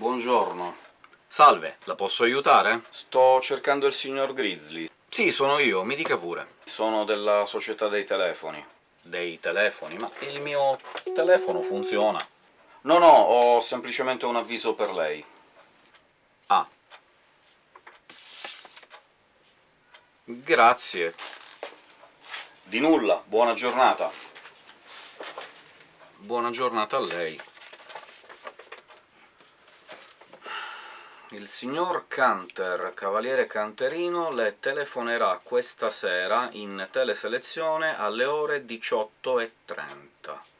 Buongiorno. Salve, la posso aiutare? Sto cercando il signor Grizzly. Sì, sono io, mi dica pure. Sono della società dei telefoni. Dei telefoni? Ma il mio telefono funziona. No, no, ho semplicemente un avviso per lei. Ah. Grazie. Di nulla, buona giornata. Buona giornata a lei. Il signor Canter, cavaliere canterino, le telefonerà questa sera in teleselezione alle ore 18.30.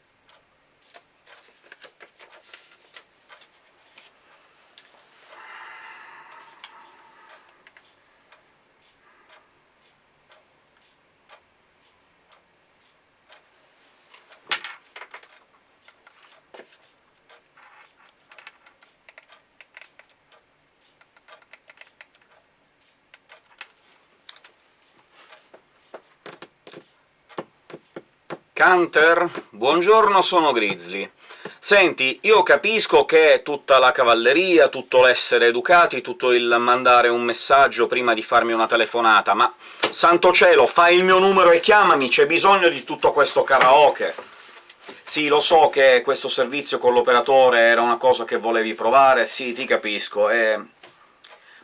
Canter? Buongiorno, sono Grizzly. Senti, io capisco che tutta la cavalleria, tutto l'essere educati, tutto il mandare un messaggio prima di farmi una telefonata, ma santo cielo, fai il mio numero e chiamami, c'è bisogno di tutto questo karaoke! Sì, lo so che questo servizio con l'operatore era una cosa che volevi provare, sì, ti capisco, e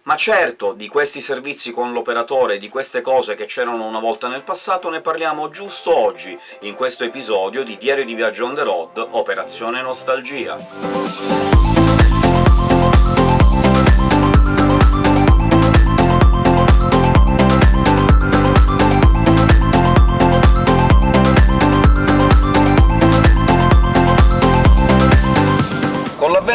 ma certo, di questi servizi con l'operatore, di queste cose che c'erano una volta nel passato, ne parliamo giusto oggi, in questo episodio di Diario di Viaggio on the road, Operazione Nostalgia.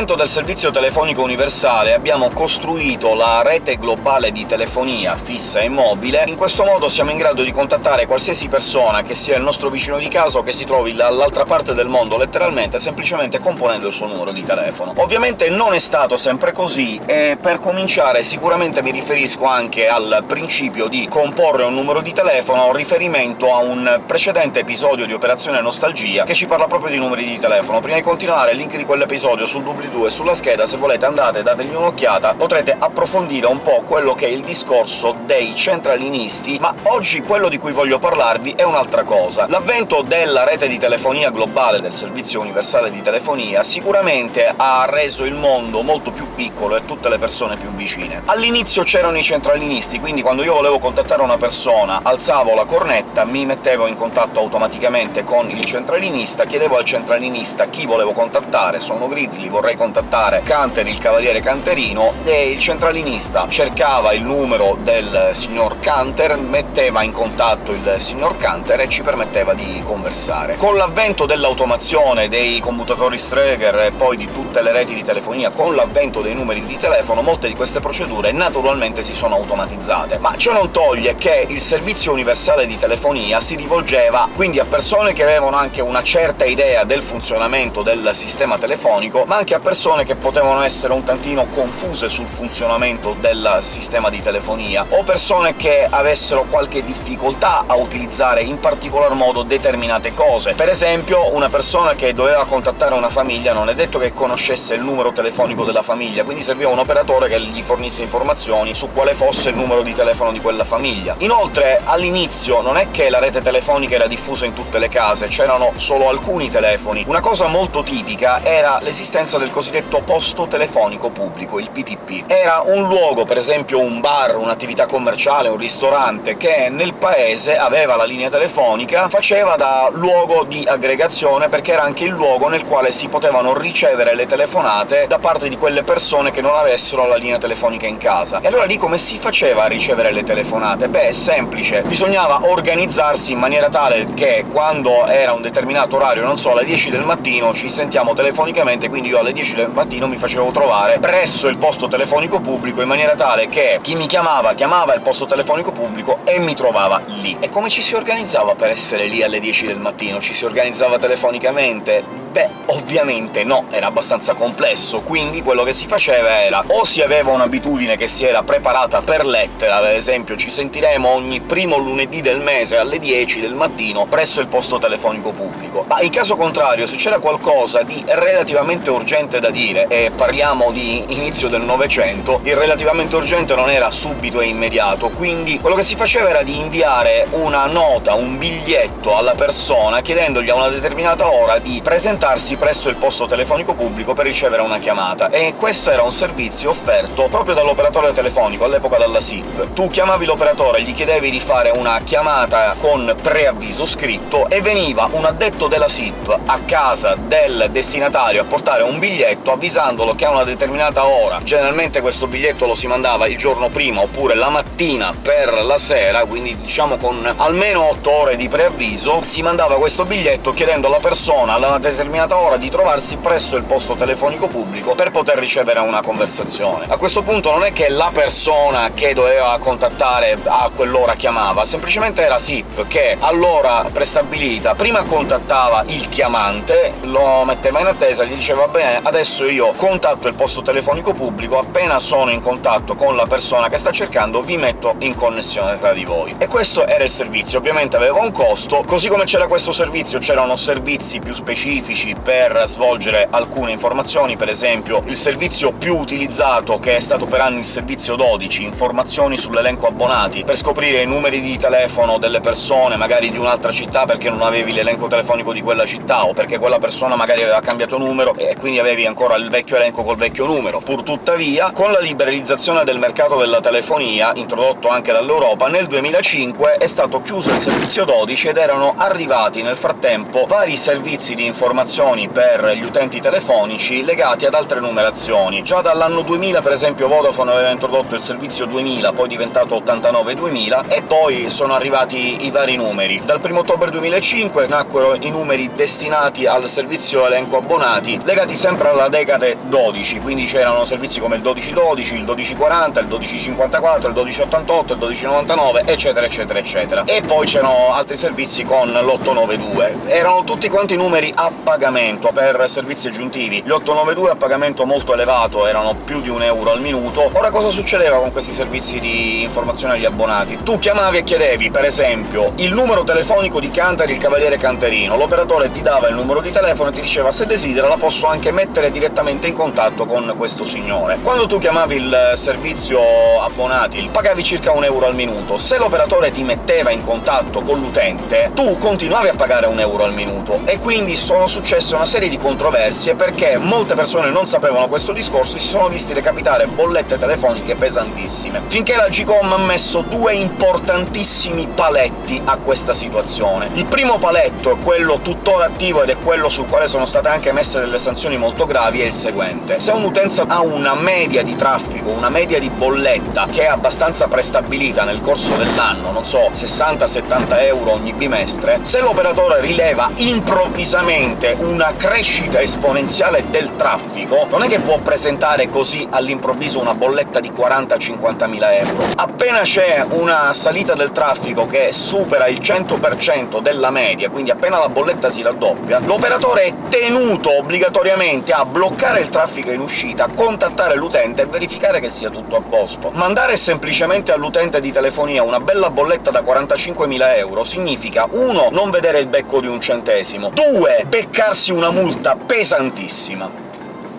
L'avvento del servizio telefonico universale abbiamo costruito la rete globale di telefonia fissa e mobile, in questo modo siamo in grado di contattare qualsiasi persona, che sia il nostro vicino di casa o che si trovi dall'altra parte del mondo, letteralmente, semplicemente componendo il suo numero di telefono. Ovviamente non è stato sempre così, e per cominciare sicuramente mi riferisco anche al principio di comporre un numero di telefono riferimento a un precedente episodio di Operazione Nostalgia, che ci parla proprio di numeri di telefono. Prima di continuare, il link di quell'episodio sul doobly 2 sulla scheda, se volete andate dategli un'occhiata, potrete approfondire un po' quello che è il discorso dei centralinisti, ma oggi quello di cui voglio parlarvi è un'altra cosa. L'avvento della rete di telefonia globale, del servizio universale di telefonia, sicuramente ha reso il mondo molto più piccolo e tutte le persone più vicine. All'inizio c'erano i centralinisti, quindi quando io volevo contattare una persona alzavo la cornetta, mi mettevo in contatto automaticamente con il centralinista, chiedevo al centralinista chi volevo contattare, sono Grizzly, vorrei contattare Canter, il cavaliere canterino, e il centralinista cercava il numero del signor Canter, metteva in contatto il signor Canter e ci permetteva di conversare. Con l'avvento dell'automazione, dei commutatori Streger e poi di tutte le reti di telefonia, con l'avvento dei numeri di telefono, molte di queste procedure naturalmente si sono automatizzate. Ma ciò non toglie che il servizio universale di telefonia si rivolgeva quindi a persone che avevano anche una certa idea del funzionamento del sistema telefonico, ma anche a persone che potevano essere un tantino confuse sul funzionamento del sistema di telefonia, o persone che avessero qualche difficoltà a utilizzare in particolar modo determinate cose. Per esempio, una persona che doveva contattare una famiglia non è detto che conoscesse il numero telefonico della famiglia, quindi serviva un operatore che gli fornisse informazioni su quale fosse il numero di telefono di quella famiglia. Inoltre, all'inizio non è che la rete telefonica era diffusa in tutte le case, c'erano solo alcuni telefoni. Una cosa molto tipica era l'esistenza del cosiddetto posto telefonico pubblico, il PTP. Era un luogo, per esempio un bar, un'attività commerciale, un ristorante, che nel paese aveva la linea telefonica, faceva da luogo di aggregazione, perché era anche il luogo nel quale si potevano ricevere le telefonate da parte di quelle persone che non avessero la linea telefonica in casa. E allora lì come si faceva a ricevere le telefonate? Beh, è semplice. Bisognava organizzarsi in maniera tale che quando era un determinato orario, non so, alle 10 del mattino, ci sentiamo telefonicamente, quindi io alle 10 10 del mattino mi facevo trovare presso il posto telefonico pubblico, in maniera tale che chi mi chiamava chiamava il posto telefonico pubblico e mi trovava lì. E come ci si organizzava per essere lì alle 10 del mattino? Ci si organizzava telefonicamente? Beh, ovviamente no, era abbastanza complesso, quindi quello che si faceva era o si aveva un'abitudine che si era preparata per lettera, ad esempio ci sentiremo ogni primo lunedì del mese alle 10 del mattino presso il posto telefonico pubblico, ma in caso contrario, se c'era qualcosa di relativamente urgente da dire, e parliamo di inizio del Novecento, il relativamente urgente non era subito e immediato, quindi quello che si faceva era di inviare una nota, un biglietto alla persona chiedendogli a una determinata ora di presentarsi presso il posto telefonico pubblico per ricevere una chiamata, e questo era un servizio offerto proprio dall'operatore telefonico, all'epoca dalla SIP. Tu chiamavi l'operatore, gli chiedevi di fare una chiamata con preavviso scritto, e veniva un addetto della SIP a casa del destinatario a portare un biglietto avvisandolo che a una determinata ora, generalmente questo biglietto lo si mandava il giorno prima oppure la mattina per la sera, quindi diciamo con almeno 8 ore di preavviso, si mandava questo biglietto chiedendo alla persona a una determinata ora di trovarsi presso il posto telefonico pubblico per poter ricevere una conversazione. A questo punto non è che la persona che doveva contattare a quell'ora chiamava, semplicemente era SIP che all'ora prestabilita prima contattava il chiamante, lo metteva in attesa, gli diceva «bene, adesso io contatto il posto telefonico pubblico, appena sono in contatto con la persona che sta cercando vi metto in connessione tra di voi». E questo era il servizio, ovviamente aveva un costo, così come c'era questo servizio c'erano servizi più specifici per svolgere alcune informazioni, per esempio il servizio più utilizzato, che è stato per anni il servizio 12, informazioni sull'elenco abbonati, per scoprire i numeri di telefono delle persone, magari di un'altra città perché non avevi l'elenco telefonico di quella città, o perché quella persona magari aveva cambiato numero e quindi avevi ancora il vecchio elenco col vecchio numero. Pur tuttavia, con la liberalizzazione del mercato della telefonia, introdotto anche dall'Europa, nel 2005 è stato chiuso il servizio 12 ed erano arrivati nel frattempo vari servizi di informazioni per gli utenti telefonici legati ad altre numerazioni. Già dall'anno 2000, per esempio, Vodafone aveva introdotto il servizio 2000, poi diventato 89-2000, e poi sono arrivati i vari numeri. Dal 1 ottobre 2005 nacquero i numeri destinati al servizio elenco abbonati, legati sempre alla decade 12, quindi c'erano servizi come il 1212, il 1240, il 1254, il 1288, il 1299, eccetera eccetera eccetera. E poi c'erano altri servizi con l'892. Erano tutti quanti numeri a pagamento per servizi aggiuntivi. Gli 892 a pagamento molto elevato, erano più di un euro al minuto. Ora cosa succedeva con questi servizi di informazione agli abbonati? Tu chiamavi e chiedevi, per esempio, il numero telefonico di Cantari il Cavaliere Canterino, l'operatore ti dava il numero di telefono e ti diceva «se desidera la posso anche mettere direttamente in contatto con questo signore». Quando tu chiamavi il servizio abbonati pagavi circa un euro al minuto. Se l'operatore ti metteva in contatto con l'utente, tu continuavi a pagare un euro al minuto, e quindi sono successe una serie di controversie perché molte persone non sapevano questo discorso e si sono visti recapitare bollette telefoniche pesantissime, finché la GCOM ha messo due importantissimi paletti a questa situazione. Il primo paletto è quello tuttora attivo ed è quello sul quale sono state anche messe delle sanzioni molto gravi, è il seguente. Se un'utenza ha una media di traffico, una media di bolletta che è abbastanza prestabilita nel corso dell'anno, non so, 60-70 euro ogni bimestre, se l'operatore rileva improvvisamente una crescita esponenziale del traffico, non è che può presentare così all'improvviso una bolletta di 40-50 mila euro. Appena c'è una salita del traffico che supera il 100% della media, quindi appena la bolletta si raddoppia, l'operatore è tenuto obbligatoriamente a bloccare il traffico in uscita, contattare l'utente e verificare che sia tutto a posto. Mandare semplicemente all'utente di telefonia una bella bolletta da 45.000 euro significa 1. non vedere il becco di un centesimo, 2. beccarsi una multa pesantissima.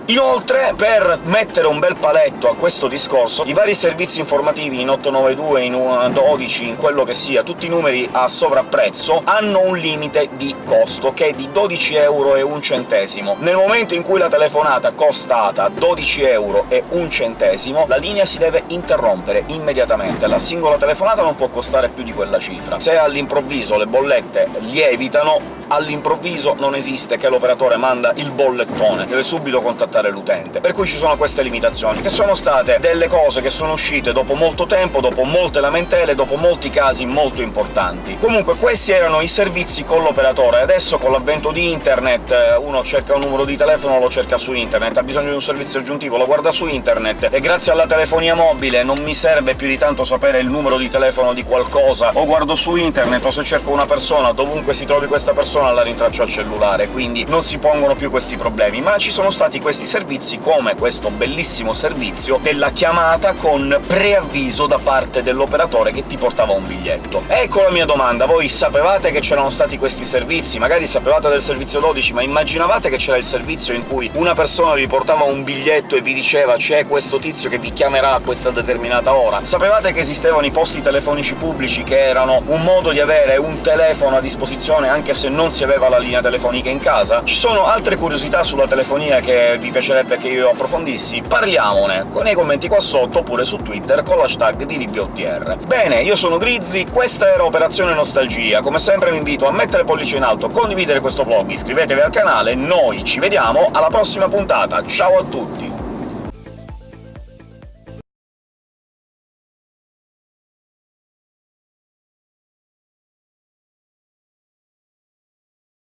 Inoltre, per mettere un bel paletto a questo discorso, i vari servizi informativi in 892, in 12, in quello che sia, tutti i numeri a sovrapprezzo, hanno un limite di costo, che è di 12 euro e un centesimo. Nel momento in cui la telefonata costata 12 euro e un centesimo, la linea si deve interrompere immediatamente. La singola telefonata non può costare più di quella cifra. Se all'improvviso le bollette lievitano, all'improvviso non esiste che l'operatore manda il bollettone, deve subito contattare l'utente. Per cui ci sono queste limitazioni, che sono state delle cose che sono uscite dopo molto tempo, dopo molte lamentele, dopo molti casi molto importanti. Comunque questi erano i servizi con l'operatore, adesso con l'avvento di internet eh, uno cerca un numero di telefono, lo cerca su internet, ha bisogno di un servizio aggiuntivo, lo guarda su internet, e grazie alla telefonia mobile non mi serve più di tanto sapere il numero di telefono di qualcosa, o guardo su internet, o se cerco una persona, dovunque si trovi questa persona persona la rintracciò al cellulare, quindi non si pongono più questi problemi, ma ci sono stati questi servizi, come questo bellissimo servizio della chiamata con preavviso da parte dell'operatore che ti portava un biglietto. Ecco la mia domanda, voi sapevate che c'erano stati questi servizi? Magari sapevate del servizio 12, ma immaginavate che c'era il servizio in cui una persona vi portava un biglietto e vi diceva «c'è questo tizio che vi chiamerà a questa determinata ora»? Sapevate che esistevano i posti telefonici pubblici, che erano un modo di avere un telefono a disposizione anche se non si aveva la linea telefonica in casa? Ci sono altre curiosità sulla telefonia che vi piacerebbe che io approfondissi? Parliamone nei commenti qua sotto, oppure su Twitter con l'hashtag di LibbyOTR. Bene, io sono Grizzly, questa era Operazione Nostalgia. Come sempre vi invito a mettere pollice in alto, condividere questo vlog, iscrivetevi al canale, noi ci vediamo alla prossima puntata, ciao a tutti!